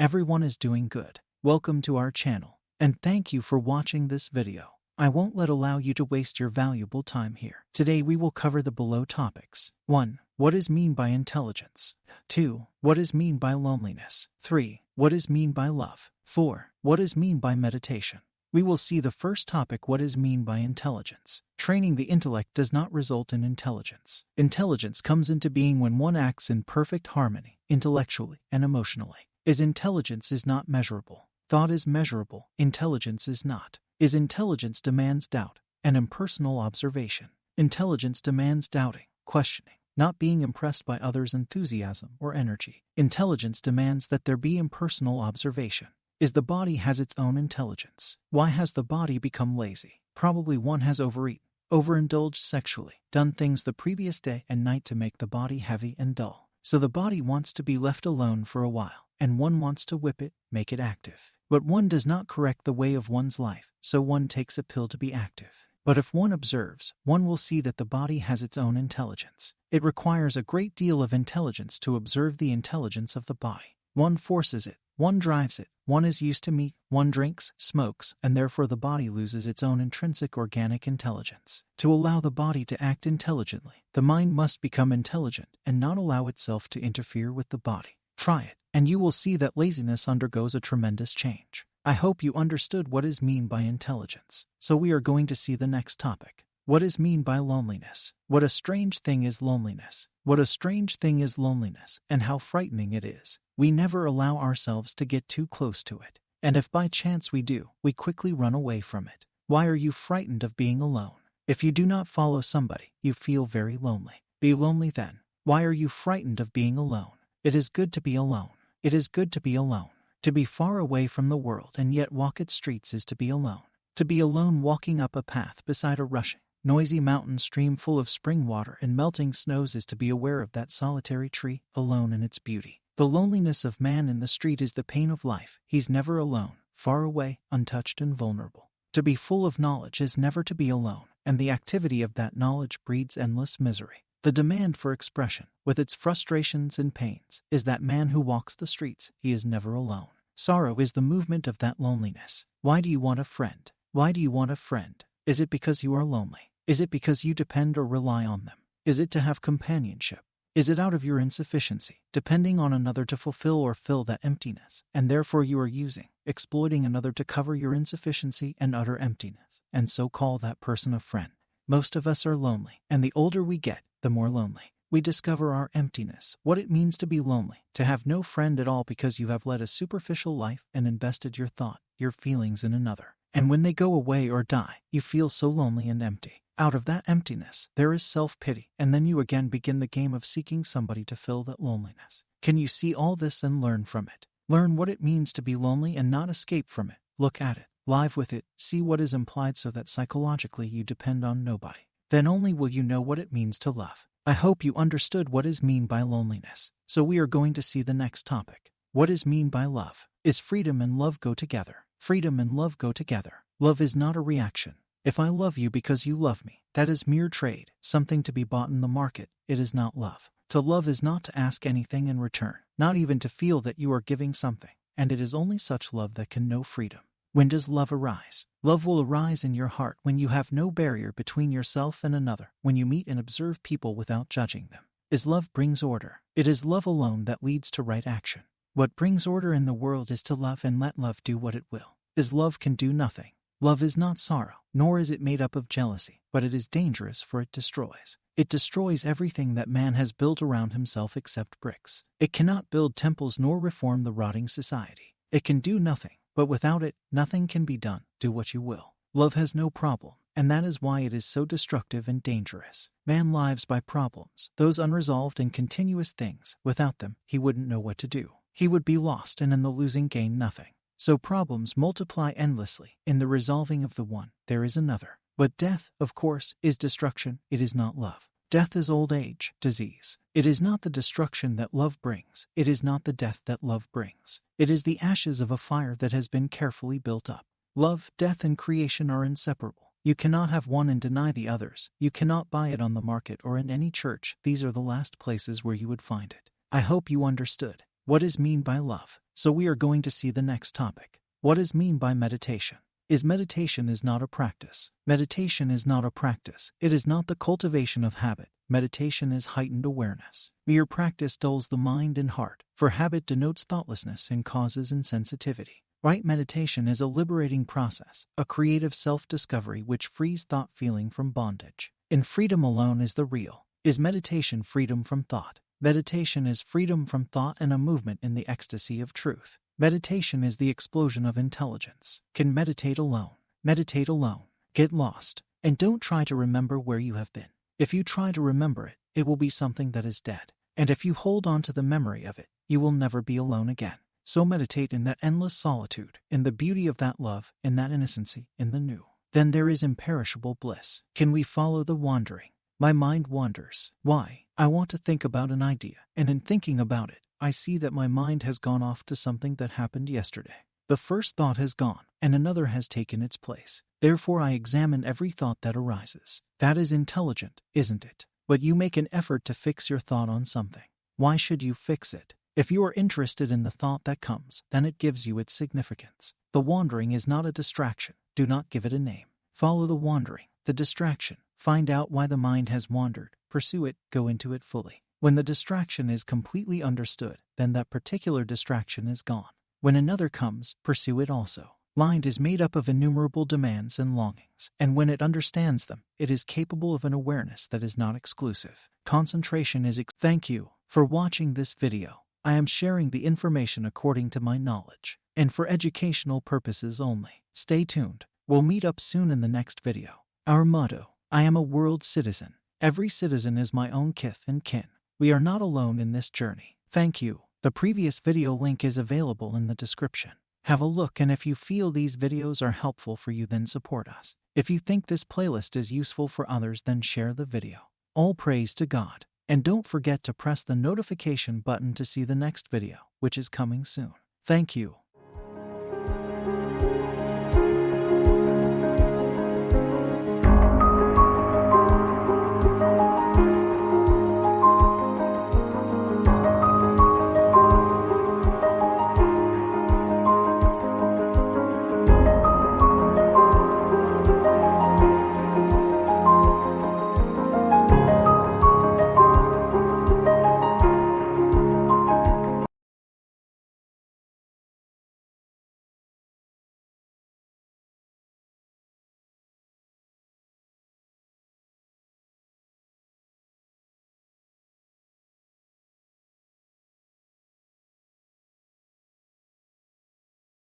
everyone is doing good. Welcome to our channel, and thank you for watching this video. I won't let allow you to waste your valuable time here. Today we will cover the below topics. 1. What is mean by intelligence? 2. What is mean by loneliness? 3. What is mean by love? 4. What is mean by meditation? We will see the first topic what is mean by intelligence. Training the intellect does not result in intelligence. Intelligence comes into being when one acts in perfect harmony, intellectually and emotionally. Is intelligence is not measurable. Thought is measurable, intelligence is not. Is intelligence demands doubt and impersonal observation. Intelligence demands doubting, questioning, not being impressed by others' enthusiasm or energy. Intelligence demands that there be impersonal observation. Is the body has its own intelligence? Why has the body become lazy? Probably one has overeaten, overindulged sexually, done things the previous day and night to make the body heavy and dull. So the body wants to be left alone for a while, and one wants to whip it, make it active. But one does not correct the way of one's life, so one takes a pill to be active. But if one observes, one will see that the body has its own intelligence. It requires a great deal of intelligence to observe the intelligence of the body. One forces it, one drives it, one is used to meat, one drinks, smokes, and therefore the body loses its own intrinsic organic intelligence. To allow the body to act intelligently, the mind must become intelligent and not allow itself to interfere with the body. Try it and you will see that laziness undergoes a tremendous change. I hope you understood what is mean by intelligence. So we are going to see the next topic. What is mean by loneliness? What a strange thing is loneliness. What a strange thing is loneliness, and how frightening it is. We never allow ourselves to get too close to it. And if by chance we do, we quickly run away from it. Why are you frightened of being alone? If you do not follow somebody, you feel very lonely. Be lonely then. Why are you frightened of being alone? It is good to be alone. It is good to be alone. To be far away from the world and yet walk its streets is to be alone. To be alone walking up a path beside a rushing, noisy mountain stream full of spring water and melting snows is to be aware of that solitary tree, alone in its beauty. The loneliness of man in the street is the pain of life. He's never alone, far away, untouched, and vulnerable. To be full of knowledge is never to be alone, and the activity of that knowledge breeds endless misery. The demand for expression, with its frustrations and pains, is that man who walks the streets, he is never alone. Sorrow is the movement of that loneliness. Why do you want a friend? Why do you want a friend? Is it because you are lonely? Is it because you depend or rely on them? Is it to have companionship? Is it out of your insufficiency, depending on another to fulfill or fill that emptiness, and therefore you are using, exploiting another to cover your insufficiency and utter emptiness, and so call that person a friend? Most of us are lonely, and the older we get, the more lonely. We discover our emptiness, what it means to be lonely, to have no friend at all because you have led a superficial life and invested your thought, your feelings in another. And when they go away or die, you feel so lonely and empty. Out of that emptiness, there is self pity, and then you again begin the game of seeking somebody to fill that loneliness. Can you see all this and learn from it? Learn what it means to be lonely and not escape from it. Look at it, live with it, see what is implied so that psychologically you depend on nobody. Then only will you know what it means to love. I hope you understood what is mean by loneliness. So we are going to see the next topic. What is mean by love? Is freedom and love go together? Freedom and love go together. Love is not a reaction. If I love you because you love me, that is mere trade, something to be bought in the market. It is not love. To love is not to ask anything in return, not even to feel that you are giving something, and it is only such love that can know freedom. When does love arise? Love will arise in your heart when you have no barrier between yourself and another, when you meet and observe people without judging them. Is love brings order. It is love alone that leads to right action. What brings order in the world is to love and let love do what it will. Is love can do nothing. Love is not sorrow, nor is it made up of jealousy, but it is dangerous for it destroys. It destroys everything that man has built around himself except bricks. It cannot build temples nor reform the rotting society. It can do nothing but without it, nothing can be done, do what you will. Love has no problem, and that is why it is so destructive and dangerous. Man lives by problems, those unresolved and continuous things. Without them, he wouldn't know what to do. He would be lost and in the losing gain nothing. So problems multiply endlessly. In the resolving of the one, there is another. But death, of course, is destruction, it is not love. Death is old age, disease. It is not the destruction that love brings, it is not the death that love brings. It is the ashes of a fire that has been carefully built up. Love, death, and creation are inseparable. You cannot have one and deny the others. You cannot buy it on the market or in any church. These are the last places where you would find it. I hope you understood. What is mean by love? So we are going to see the next topic. What is mean by meditation? Is meditation is not a practice. Meditation is not a practice. It is not the cultivation of habit. Meditation is heightened awareness. Mere practice dulls the mind and heart, for habit denotes thoughtlessness and causes insensitivity. Right meditation is a liberating process, a creative self discovery which frees thought feeling from bondage. In freedom alone is the real. Is meditation freedom from thought? Meditation is freedom from thought and a movement in the ecstasy of truth. Meditation is the explosion of intelligence. Can meditate alone. Meditate alone. Get lost. And don't try to remember where you have been. If you try to remember it, it will be something that is dead. And if you hold on to the memory of it, you will never be alone again. So meditate in that endless solitude, in the beauty of that love, in that innocency, in the new. Then there is imperishable bliss. Can we follow the wandering? My mind wanders. Why? I want to think about an idea, and in thinking about it, I see that my mind has gone off to something that happened yesterday. The first thought has gone, and another has taken its place. Therefore, I examine every thought that arises. That is intelligent, isn't it? But you make an effort to fix your thought on something. Why should you fix it? If you are interested in the thought that comes, then it gives you its significance. The wandering is not a distraction. Do not give it a name. Follow the wandering, the distraction. Find out why the mind has wandered. Pursue it, go into it fully. When the distraction is completely understood, then that particular distraction is gone. When another comes, pursue it also. Mind is made up of innumerable demands and longings, and when it understands them, it is capable of an awareness that is not exclusive. Concentration is. Ex- Thank you for watching this video. I am sharing the information according to my knowledge, and for educational purposes only. Stay tuned. We'll meet up soon in the next video. Our motto I am a world citizen. Every citizen is my own kith and kin. We are not alone in this journey. Thank you. The previous video link is available in the description. Have a look and if you feel these videos are helpful for you then support us. If you think this playlist is useful for others then share the video. All praise to God. And don't forget to press the notification button to see the next video, which is coming soon. Thank you.